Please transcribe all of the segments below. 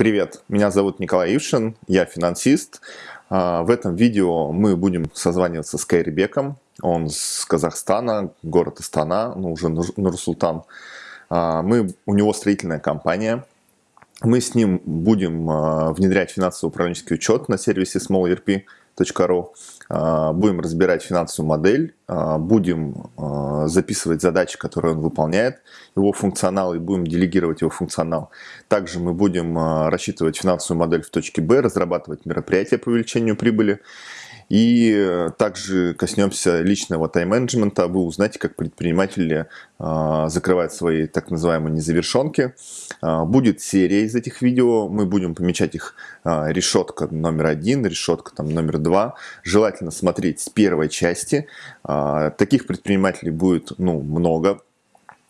Привет, меня зовут Николай Ившин, я финансист. А, в этом видео мы будем созваниваться с Кайрибеком. Он с Казахстана, город Астана, ну уже Нур-Султан. А, мы, у него строительная компания. Мы с ним будем а, внедрять финансово-управленческий учет на сервисе SmallERP.ru. А, будем разбирать финансовую модель, а, будем а, записывать задачи, которые он выполняет, его функционал, и будем делегировать его функционал. Также мы будем рассчитывать финансовую модель в точке Б, разрабатывать мероприятия по увеличению прибыли и э, также коснемся личного тайм-менеджмента. Вы узнаете, как предприниматели э, закрывают свои так называемые незавершенки. Э, будет серия из этих видео. Мы будем помечать их решетка номер один, решетка там, номер два. Желательно смотреть с первой части. Таких предпринимателей будет ну, много а,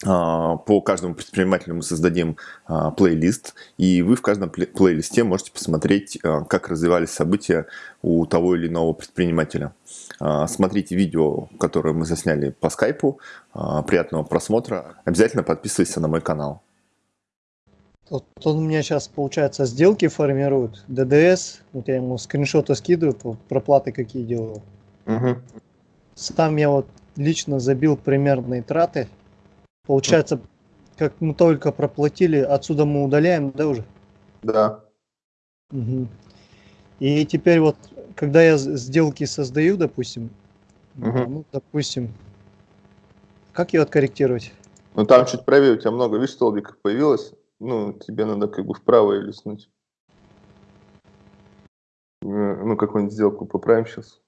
по каждому предпринимателю мы создадим а, плейлист, и вы в каждом плейлисте можете посмотреть, а, как развивались события у того или иного предпринимателя. Смотрите видео, которое мы засняли по скайпу. Приятного просмотра. Обязательно подписывайся на мой канал. Тут, тут у меня сейчас, получается, сделки формируют. ДДС, вот я ему скриншоты скидываю, проплаты какие делаю. Угу. Сам я вот лично забил примерные траты Получается, как мы только проплатили, отсюда мы удаляем, да, уже? Да. Угу. И теперь вот, когда я сделки создаю, допустим, угу. ну, допустим, как ее откорректировать? Ну, там чуть правее, у тебя много, видишь, столбиков появилось. Ну, тебе надо как бы вправо или листнуть. Э, ну, какую-нибудь сделку поправим сейчас.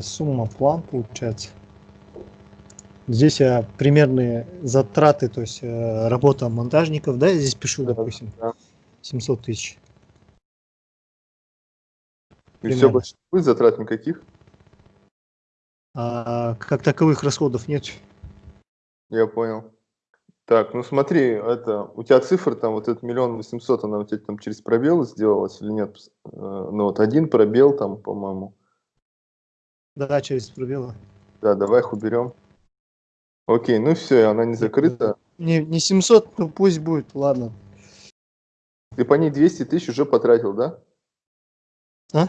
Сумма план получается. Здесь я примерные затраты, то есть э, работа монтажников, да, я здесь пишу, допустим, да. 700 тысяч. И все, больше будет затрат никаких? А, как таковых расходов нет. Я понял. Так, ну смотри, это у тебя цифра там вот этот миллион восемьсот, она у тебя там через пробел сделалась или нет? Э, ну вот один пробел там, по-моему. Да, через пробелы. Да, давай их уберем. Окей, ну все, она не закрыта. Не, не 700, ну пусть будет, ладно. Ты по ней 200 тысяч уже потратил, да? А?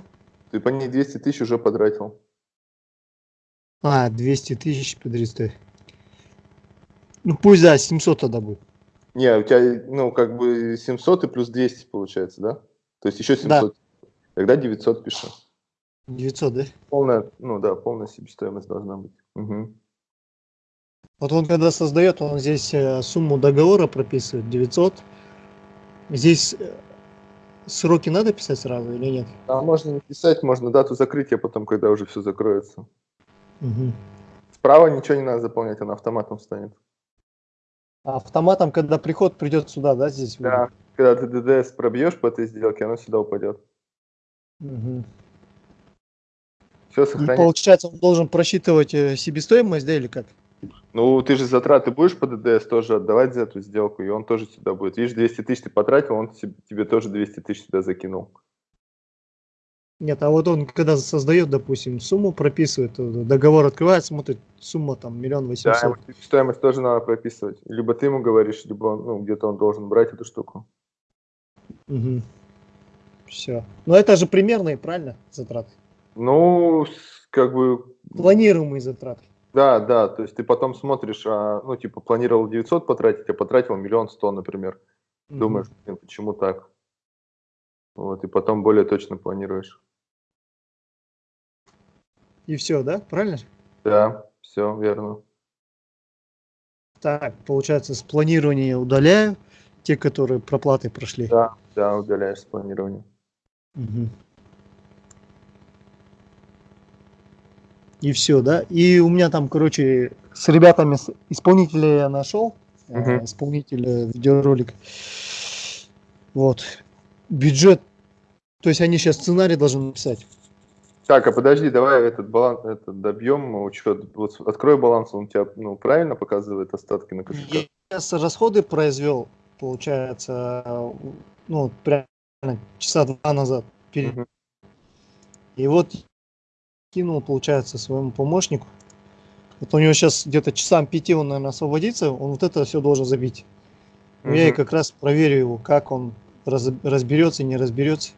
Ты по ней 200 тысяч уже потратил. А, 200 тысяч, подожди, Ну пусть, да, 700 тогда будет. Не, у тебя, ну, как бы 700 и плюс 200 получается, да? То есть еще 700. Да. Тогда 900 пишу. 900, да? Полная, ну да, полная себестоимость должна быть. Угу. Вот он когда создает, он здесь э, сумму договора прописывает, 900. Здесь э, сроки надо писать сразу или нет? Да, можно не писать, можно дату закрытия потом, когда уже все закроется. Угу. Справа ничего не надо заполнять, она автоматом станет. А автоматом, когда приход придет сюда, да, здесь? Да, будет? когда ты ДДС пробьешь по этой сделке, оно сюда упадет. Угу. Все сохранить. И получается, он должен просчитывать э, себестоимость, да, или как? Ну, ты же затраты будешь по ДДС тоже отдавать за эту сделку, и он тоже сюда будет. Видишь, 200 тысяч ты потратил, он тебе тоже 200 тысяч сюда закинул. Нет, а вот он, когда создает, допустим, сумму, прописывает, э, договор открывает, смотрит, сумма там миллион восемьсот. Да, стоимость тоже надо прописывать. Либо ты ему говоришь, либо он, ну, где-то он должен брать эту штуку. Угу. Все. Но это же примерные, правильно, затраты? Ну, как бы... Планируемые затраты. Да, да, то есть ты потом смотришь, а, ну, типа, планировал 900 потратить, а потратил миллион сто, например. -hmm. Думаешь, почему так? Вот, и потом более точно планируешь. И все, да? Правильно? Да, все, верно. Так, получается, с планирования удаляю те, которые проплаты прошли. Да, да, удаляешь с планирования. Угу. И все, да. И у меня там, короче, с ребятами, исполнителя я нашел, uh -huh. исполнителя видеоролик. Вот. Бюджет, то есть они сейчас сценарий должны написать. Так, а подожди, давай этот баланс этот добьем учет. Вот открой баланс, он у тебя ну, правильно показывает остатки на кошельках? Я расходы произвел, получается, ну, прямо часа два назад. Перед... -huh. И вот кинул, получается, своему помощнику. Вот у него сейчас где-то часам пяти он, наверное, освободится, он вот это все должен забить. Угу. Я и как раз проверю его, как он раз, разберется, не разберется.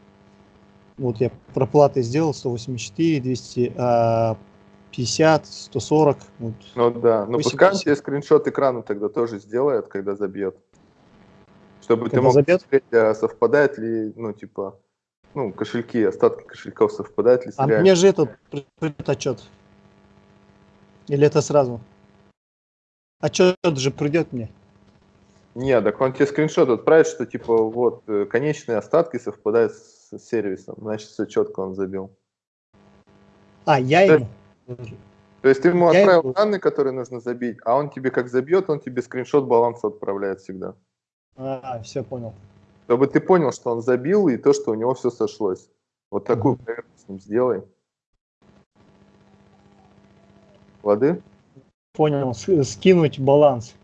Вот я проплаты сделал 184, 250, 140. Вот. Ну да, ну пускай тебе скриншот экрана тогда тоже сделает, когда забьет. Чтобы когда ты мог забьет? смотреть, а совпадает ли, ну типа, ну кошельки, остатки кошельков совпадают ли с А реальным. мне же этот отчет. Или это сразу? Отчет же придет мне. Не, так он тебе скриншот отправит, что типа вот э, конечные остатки совпадают с сервисом. Значит, все четко он забил. А, я ему? То есть ты ему я отправил ему... данные, которые нужно забить, а он тебе как забьет, он тебе скриншот баланса отправляет всегда. А, все понял. Чтобы ты понял, что он забил и то, что у него все сошлось. Вот такую проверку с ним сделай. Воды? Понял, скинуть баланс.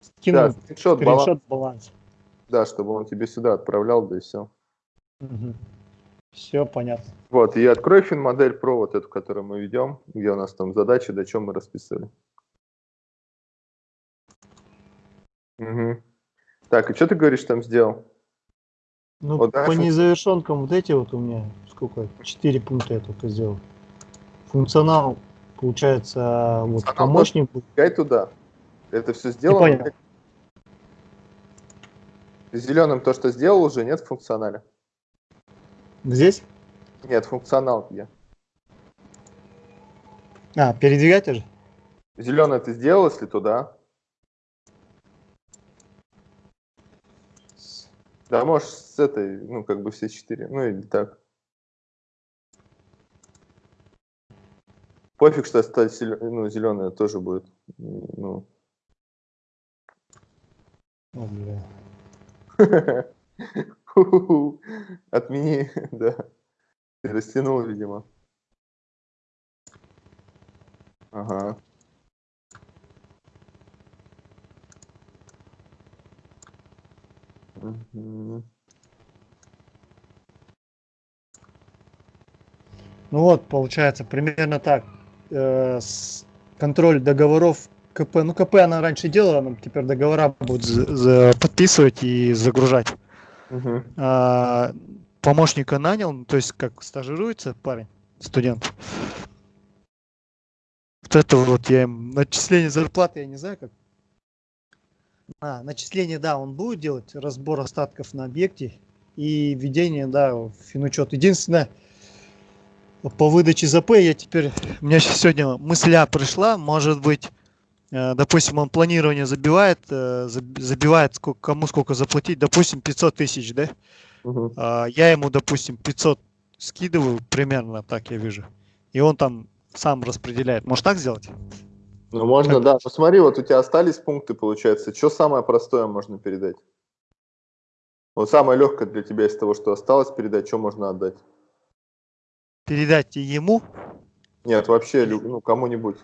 Скинуть да, скриншот, скриншот баланс. баланс. Да, чтобы он тебе сюда отправлял, да и все. Угу. Все понятно. Вот, и открой фин-модель Pro, вот эту, которую мы ведем, где у нас там задачи, до чем мы расписали. Угу. Так, и что ты говоришь там сделал? Ну, вот, по незавершенкам вот эти вот у меня, сколько, четыре пункта я только сделал. Функционал Получается, вот Она помощник... Гай туда. Это все сделано? Зеленым то, что сделал, уже нет в функционале. Здесь? Нет, функционал где? А, передвигать уже? Зеленый ты сделал, если туда. Да, можешь с этой, ну, как бы все четыре, ну или так. Пофиг, что стать ну, зеленая тоже будет. Ну. О, бля. Отмени, да. Ты растянул, видимо. Ага. Угу. Ну вот, получается, примерно так э, контроль договоров КП. Ну, КП она раньше делала, но теперь договора будут за, за подписывать и загружать. Угу. А, помощника нанял, ну, то есть как стажируется парень, студент. Вот это вот я им начисление зарплаты, я не знаю как. А, начисление, да, он будет делать, разбор остатков на объекте и введение, да, в финучет. Единственное, по выдаче ЗП я теперь, у меня сегодня мысля пришла, может быть, э, допустим, он планирование забивает, э, забивает сколько, кому сколько заплатить, допустим, 500 тысяч, да? Угу. Я ему, допустим, 500 скидываю, примерно так я вижу, и он там сам распределяет. Может так сделать? Ну, можно, как? да. Посмотри, вот у тебя остались пункты, получается. Что самое простое можно передать? Вот самое легкое для тебя из того, что осталось передать, что можно отдать? передать ему? Нет, вообще ну, кому-нибудь.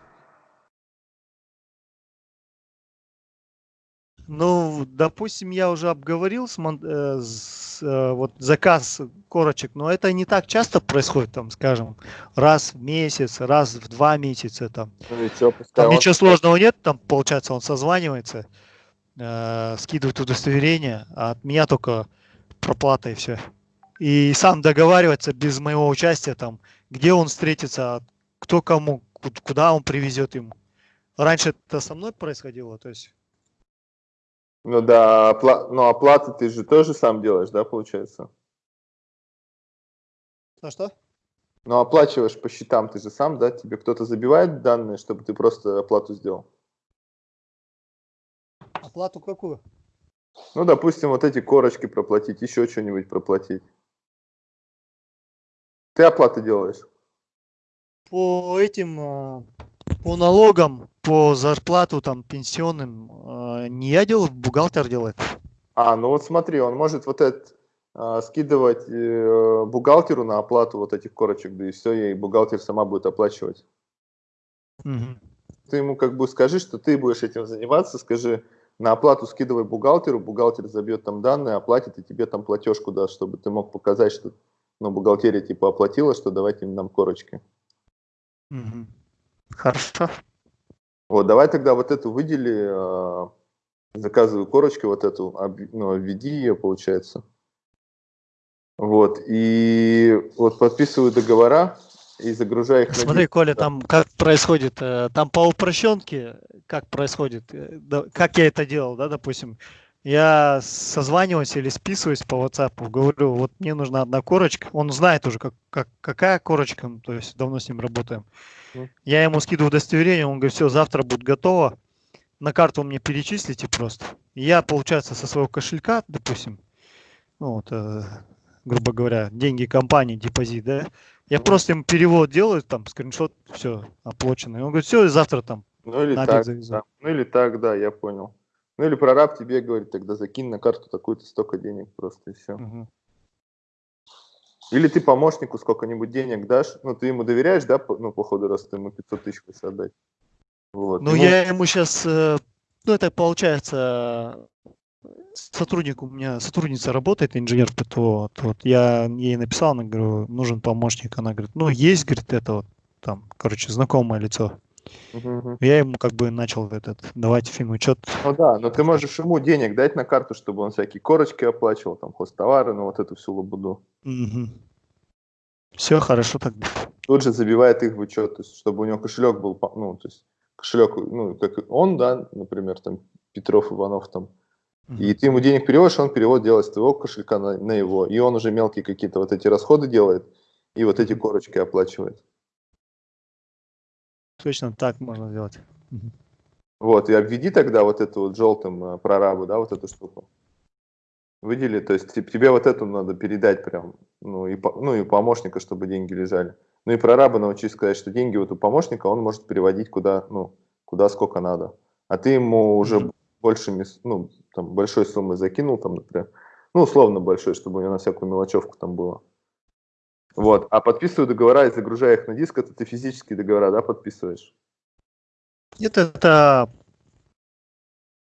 Ну, допустим, я уже обговорил с, э, с, э, вот заказ корочек, но это не так часто происходит, там, скажем, раз в месяц, раз в два месяца, там. Ну, что, там он... ничего сложного нет, там, получается, он созванивается, э, скидывает удостоверение, а от меня только проплата и все и сам договариваться без моего участия, там, где он встретится, кто кому, куда он привезет ему. Раньше это со мной происходило, то есть. Ну да, опла... но оплаты ты же тоже сам делаешь, да, получается? Что, что? Ну, оплачиваешь по счетам ты же сам, да? Тебе кто-то забивает данные, чтобы ты просто оплату сделал? Оплату какую? Ну, допустим, вот эти корочки проплатить, еще что-нибудь проплатить. Ты оплаты делаешь? По этим, а, по налогам, по зарплату там пенсионным а, не я делаю, бухгалтер делает. А, ну вот смотри, он может вот это а, скидывать э, бухгалтеру на оплату вот этих корочек, да и все, и бухгалтер сама будет оплачивать. Угу. Ты ему как бы скажи, что ты будешь этим заниматься, скажи, на оплату скидывай бухгалтеру, бухгалтер забьет там данные, оплатит и тебе там платежку даст, чтобы ты мог показать, что ну, бухгалтерия типа оплатила, что давайте нам корочки. Угу. Хорошо. Вот, давай тогда вот эту выдели, э, заказываю корочку вот эту, ну, введи ее, получается. Вот, и вот подписываю договора и загружаю их. Смотри, на... Коля, там как происходит, э, там по упрощенке, как происходит, э, как я это делал, да, допустим, я созваниваюсь или списываюсь по WhatsApp, говорю, вот мне нужна одна корочка, он знает уже, как, как, какая корочка, то есть давно с ним работаем. Mm. Я ему скидываю удостоверение, он говорит, все, завтра будет готово, на карту мне перечислите просто. Я, получается, со своего кошелька, допустим, ну, вот, э, грубо говоря, деньги компании, депозит, да, я просто ему перевод делаю, там, скриншот, все, оплачено. И он говорит, все, завтра там ну или так, да. Ну или так, да, я понял. Ну или прораб тебе говорит, тогда закинь на карту такую-то столько денег просто и все. Угу. Или ты помощнику сколько-нибудь денег дашь, ну ты ему доверяешь, да, ну по ходу раз ты ему 500 тысяч хочешь отдать. Вот. Ну ему... я ему сейчас, э, ну это получается сотрудник у меня, сотрудница работает, инженер ПТО, вот я ей написал, она говорю, нужен помощник, она говорит, ну есть, говорит, это вот там, короче, знакомое лицо. Угу. Я ему как бы начал этот давать финучет. Ну да, но ты можешь ему денег дать на карту, чтобы он всякие корочки оплачивал, там хостовары, ну вот эту всю лабуду. Угу. Все хорошо так. Тут же забивает их в учет, то есть, чтобы у него кошелек был, ну, то есть кошелек, ну, как он, да, например, там Петров, Иванов, там, и ты ему денег переводишь, он перевод делает с твоего кошелька на, на его. И он уже мелкие какие-то вот эти расходы делает, и вот эти корочки оплачивает. Точно так можно сделать. Вот, и обведи тогда вот эту вот желтым э, прорабу, да, вот эту штуку. Выдели, то есть тебе вот эту надо передать прям, ну и, ну и помощника, чтобы деньги лежали. Ну и прораба научись сказать, что деньги вот у помощника он может переводить куда, ну, куда сколько надо. А ты ему уже mm -hmm. большими, ну, там, большой суммы закинул, там, например, ну, условно большой, чтобы у него на всякую мелочевку там было. Вот. А подписываю договора и загружаю их на диск, это ты физические договора, да, подписываешь? Нет, это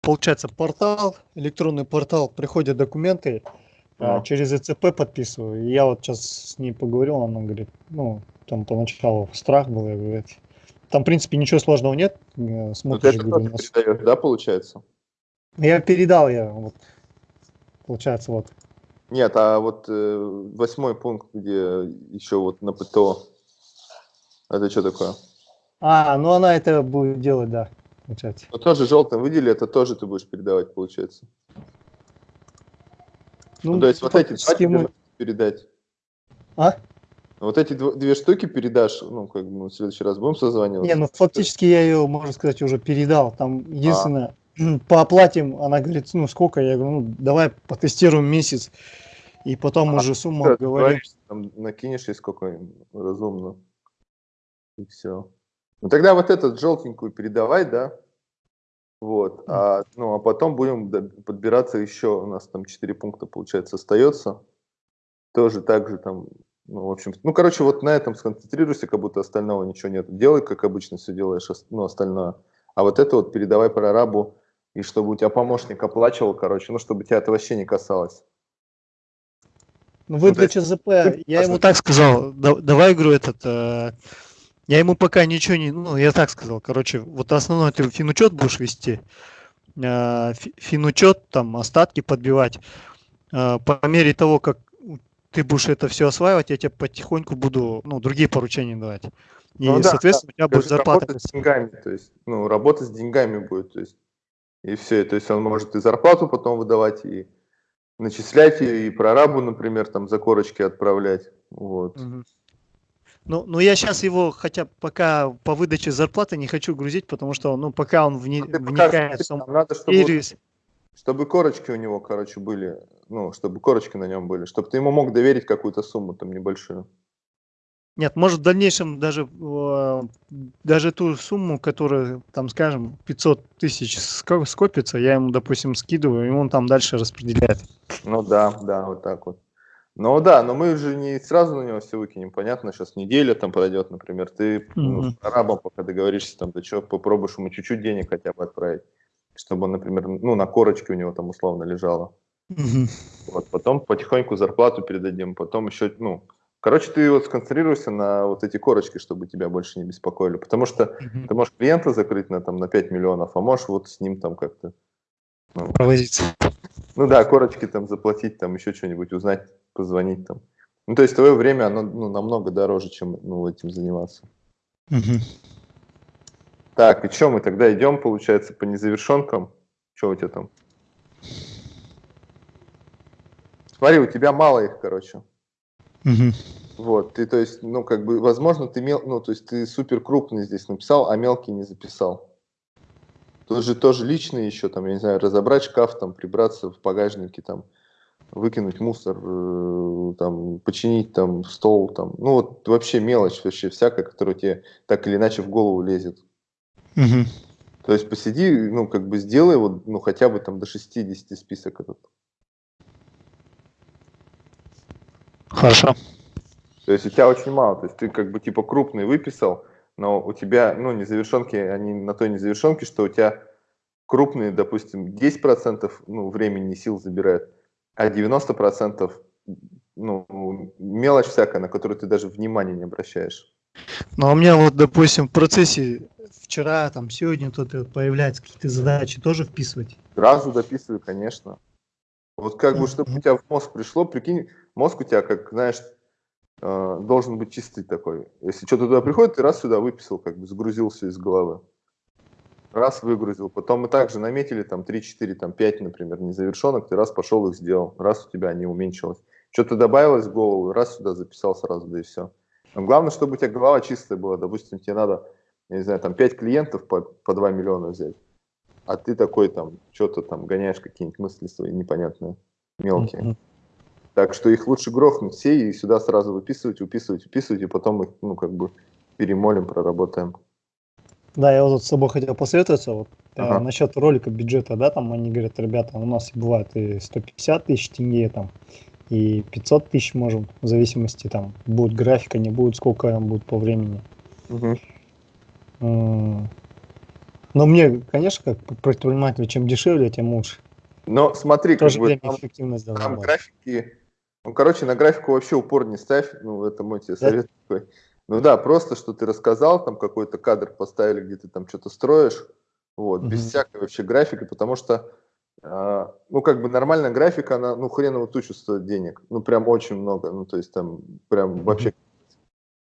получается портал, электронный портал, приходят документы, а. через ЭЦП подписываю. И я вот сейчас с ней поговорил, она говорит, ну, там поначалу страх был, я говорю, там, в принципе, ничего сложного нет. Смотришь, вот это говорю, нас... передаешь, да, получается? Я передал, я вот, получается, вот. Нет, а вот э, восьмой пункт, где еще вот на ПТО, это что такое? А, ну она это будет делать, да, получается. Ну тоже желтым выдели, это тоже ты будешь передавать, получается. Ну, ну то есть вот эти два мы... передать. А? Вот эти две штуки передашь, ну, как бы мы в следующий раз будем созваниваться? Не, ну, фактически я ее, можно сказать, уже передал. Там единственное, по оплате она говорит, ну сколько? Я говорю, ну давай потестируем месяц, и потом а, уже сумму да, говорим. Там накинешь и сколько разумно. И все. Ну тогда вот этот желтенькую передавай, да? Вот. А, ну, а потом будем подбираться еще. У нас там 4 пункта, получается, остается. Тоже так же там, ну, в общем, ну, короче, вот на этом сконцентрируйся, как будто остального ничего нет. Делай, как обычно все делаешь, ну, остальное. А вот это вот передавай прорабу и чтобы у тебя помощник оплачивал, короче, ну, чтобы тебя это вообще не касалось. Ну, выдача ЗП, я ему так сказал, давай, говорю, этот, э, я ему пока ничего не, ну, я так сказал, короче, вот основной ты финучет будешь вести, э, финучет, там, остатки подбивать, э, по мере того, как ты будешь это все осваивать, я тебе потихоньку буду, ну, другие поручения давать. И, ну, да, соответственно, да. у тебя будет зарплата. с деньгами, то есть, ну, работа с деньгами будет, то есть, и все. То есть он может и зарплату потом выдавать, и начислять, и прорабу, например, там за корочки отправлять. Вот. Ну, ну, я сейчас его, хотя пока по выдаче зарплаты не хочу грузить, потому что, ну, пока он вне, ну, вникает в сам надо, чтобы, чтобы корочки у него, короче, были, ну, чтобы корочки на нем были, чтобы ты ему мог доверить какую-то сумму там небольшую. Нет, может в дальнейшем даже, э, даже ту сумму, которая, там, скажем, 500 тысяч скопится, я ему, допустим, скидываю, и он там дальше распределяет. Ну да, да, вот так вот. Ну да, но мы же не сразу на него все выкинем, понятно, сейчас неделя там пройдет, например, ты mm -hmm. ну, с арабом пока договоришься, там, да что, попробуешь ему чуть-чуть денег хотя бы отправить, чтобы он, например, ну, на корочке у него там условно лежало. Mm -hmm. Вот, потом потихоньку зарплату передадим, потом еще, ну, Короче, ты вот сконцентрируйся на вот эти корочки, чтобы тебя больше не беспокоили. Потому что mm-hmm. ты можешь клиента закрыть на, там, на 5 миллионов, а можешь вот с ним там как-то... Ну, Провозиться. Ну да, корочки там заплатить, там еще что-нибудь узнать, позвонить там. Ну, то есть твое время, оно ну, намного дороже, чем ну, этим заниматься. Mm-hmm. Так, и что мы тогда идем, получается, по незавершенкам? Что у тебя там? Смотри, у тебя мало их, короче. Угу. Вот, ты, то есть, ну, как бы, возможно, ты мел, ну, то есть, ты супер крупный здесь написал, а мелкий не записал. Тоже, тоже личные еще, там, я не знаю, разобрать шкаф, там, прибраться в багажнике, там, выкинуть мусор, э, там, починить, там, стол, там, ну, вот, вообще мелочь, вообще всякая, которая тебе так или иначе в голову лезет. Угу. То есть, посиди, ну, как бы, сделай, вот, ну, хотя бы, там, до 60 список этот. Хорошо. То есть у тебя очень мало, то есть ты как бы типа крупный выписал, но у тебя, ну, незавершенки, они на той незавершенке, что у тебя крупные, допустим, 10% ну, времени и сил забирают, а 90% ну, мелочь всякая, на которую ты даже внимания не обращаешь. Ну, а у меня вот, допустим, в процессе вчера, там, сегодня тут появляются какие-то задачи, тоже вписывать? Сразу дописываю, конечно. Вот как бы, чтобы у тебя в мозг пришло, прикинь, мозг у тебя, как, знаешь, э, должен быть чистый такой. Если что-то туда приходит, ты раз сюда выписал, как бы сгрузился из головы. Раз выгрузил. Потом мы также наметили там 3, 4, там 5, например, незавершенных, ты раз пошел их сделал, раз у тебя они уменьшилось. Что-то добавилось в голову, раз сюда записал сразу, да и все. Но главное, чтобы у тебя голова чистая была. Допустим, тебе надо, я не знаю, там 5 клиентов по, по 2 миллиона взять. А ты такой там, что-то там гоняешь какие-нибудь мысли свои непонятные, мелкие. Mm-hmm. Так что их лучше грохнуть все и сюда сразу выписывать, выписывать, выписывать, и потом их, ну, как бы перемолим, проработаем. Да, я вот с собой хотел посоветоваться, вот, э, ага. э, насчет ролика бюджета, да, там они говорят, ребята, у нас бывает и 150 тысяч тенге, там, и 500 тысяч можем, в зависимости, там, будет графика, не будет, сколько будет по времени. Угу. Но мне, конечно, как предпринимателю, чем дешевле, тем лучше. Но смотри, как бы, там, там графики ну, короче, на графику вообще упор не ставь, ну, это мой тебе совет да? такой. Ну да, просто, что ты рассказал, там какой-то кадр поставили, где ты там что-то строишь, вот, mm-hmm. без всякой вообще графики, потому что, э, ну, как бы нормальная графика, она, ну, хреново тучу стоит денег, ну, прям очень много, ну, то есть там прям вообще...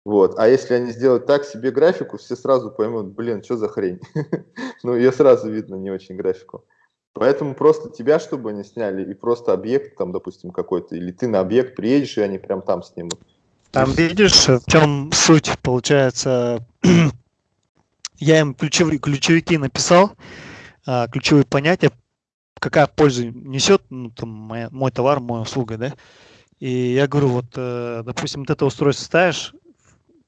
Вот, а если они сделают так себе графику, все сразу поймут, блин, что за хрень? ну, ее сразу видно, не очень графику. Поэтому просто тебя, чтобы они сняли, и просто объект там, допустим, какой-то, или ты на объект приедешь, и они прям там снимут. Там видишь, в чем суть, получается, я им ключевые, ключевики написал, а, ключевые понятия, какая польза несет ну, там, моя, мой товар, моя услуга, да. И я говорю, вот, э, допустим, вот это устройство ставишь,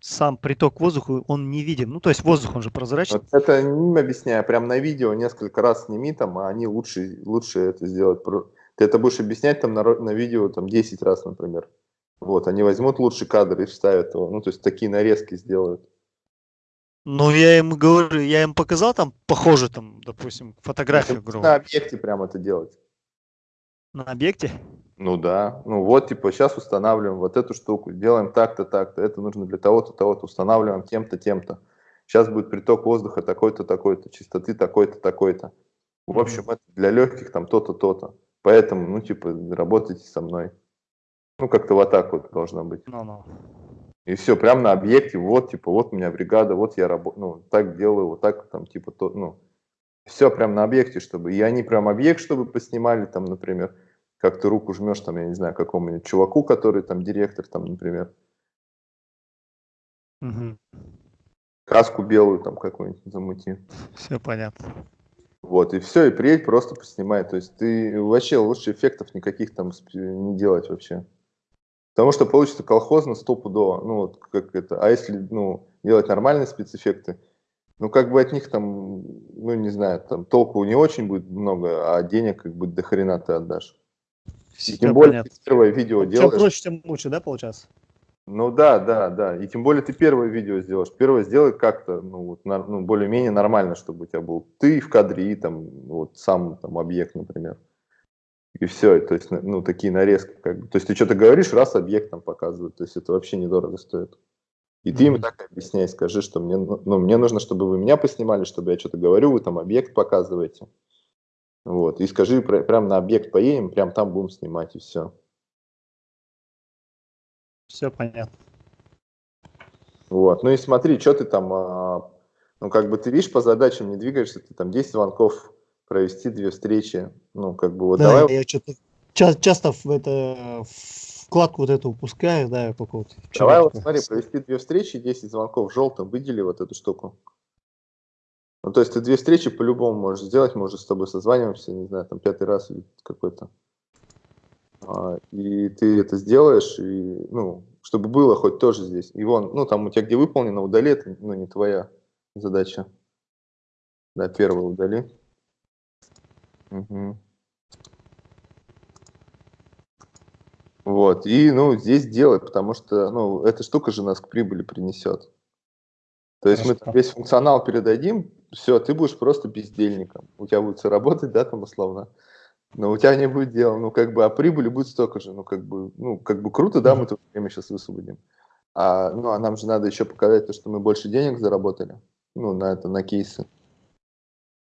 сам приток воздуха, он не виден. Ну, то есть воздух, он же прозрачный. Вот это не объясняю, прям на видео несколько раз сними там, а они лучше, лучше это сделают. Ты это будешь объяснять там на, на видео там 10 раз, например. Вот, они возьмут лучший кадр и вставят его. Ну, то есть такие нарезки сделают. Ну, я им говорю, я им показал там, похоже, там, допустим, фотографию, грубо. На объекте прям это делать. На объекте? Ну да, ну вот, типа, сейчас устанавливаем вот эту штуку, делаем так-то, так-то, это нужно для того-то, того-то, устанавливаем тем-то, тем-то. Сейчас будет приток воздуха такой-то, такой-то, чистоты такой-то, такой-то. В общем, это для легких там то-то, то-то. Поэтому, ну, типа, работайте со мной. Ну, как-то вот так вот должно быть. No, no. И все, прям на объекте, вот, типа, вот у меня бригада, вот я работаю, ну, так делаю, вот так, там, типа, то, ну, все прям на объекте, чтобы, и они прям объект, чтобы поснимали, там, например, как ты руку жмешь, там, я не знаю, какому-нибудь чуваку, который там директор, там, например. Угу. Каску белую там какую-нибудь замути. Все понятно. Вот, и все, и приедь, просто поснимай. То есть ты вообще лучше эффектов никаких там не делать вообще. Потому что получится колхозно стопудово. Ну, вот как это. А если, ну, делать нормальные спецэффекты, ну, как бы от них там, ну, не знаю, там толку не очень будет много, а денег как бы до хрена ты отдашь. И тем более понятно. ты первое видео делаешь. Чем проще, тем лучше, да, получается? Ну да, да, да. И тем более ты первое видео сделаешь. Первое сделай как-то, ну, вот, на, ну, более-менее нормально, чтобы у тебя был ты в кадре и там вот сам там объект, например. И все, то есть, ну, такие нарезки, как бы. То есть, ты что-то говоришь, раз объект там показывают, то есть, это вообще недорого стоит. И ты им так объясняй, скажи, что мне, ну, ну, мне нужно, чтобы вы меня поснимали, чтобы я что-то говорю, вы там объект показываете. Вот, и скажи, прям на объект поедем, прям там будем снимать, и все. Все понятно. Вот, ну и смотри, что ты там, а, ну как бы ты видишь, по задачам не двигаешься, ты там 10 звонков провести, две встречи, ну как бы вот да, давай. я что-то часто в это вкладку вот эту упускаю, да, вот. Давай вот смотри, провести две встречи, 10 звонков желтым, выдели вот эту штуку. Ну, то есть ты две встречи по-любому можешь сделать, мы уже с тобой созваниваемся, не знаю, там пятый раз или какой-то. А, и ты это сделаешь, и, ну, чтобы было хоть тоже здесь. И вон, ну, там у тебя где выполнено, удали, это, ну, не твоя задача. Да, первый удали. Угу. Вот, и, ну, здесь делать, потому что, ну, эта штука же нас к прибыли принесет. То есть Хорошо. мы весь функционал передадим, все, ты будешь просто бездельником. У тебя будет все работать, да, там условно. Но у тебя не будет дела, ну, как бы, а прибыли будет столько же, ну, как бы, ну, как бы круто, да, мы тут время сейчас высвободим. А, ну, а нам же надо еще показать то, что мы больше денег заработали, ну, на это, на кейсы.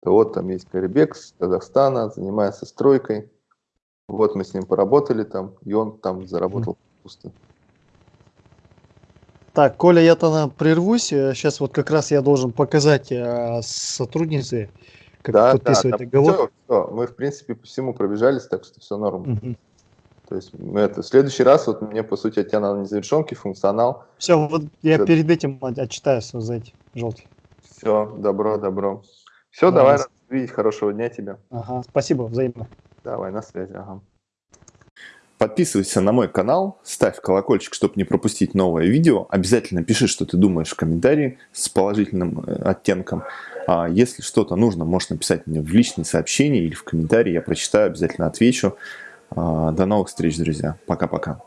То вот там есть Карибек с Казахстана, занимается стройкой. Вот мы с ним поработали там, и он там заработал пусто. Так, Коля, я тогда прервусь. Сейчас вот как раз я должен показать э, сотруднице, как да, подписывать да, договор. Все, все. Мы, в принципе, по всему пробежались, так что все норм. Угу. То есть это, в следующий раз, вот мне, по сути, от тебя надо незавершенки, функционал. Все, вот я все. перед этим отчитаю за эти желтые. Все, добро, добро. Все, да, давай, рад видеть, хорошего дня тебе. Ага, спасибо, взаимно. Давай, на связи, ага. Подписывайся на мой канал, ставь колокольчик, чтобы не пропустить новое видео. Обязательно пиши, что ты думаешь в комментарии с положительным э, оттенком. А если что-то нужно, можешь написать мне в личные сообщения или в комментарии. Я прочитаю, обязательно отвечу. А, до новых встреч, друзья. Пока-пока.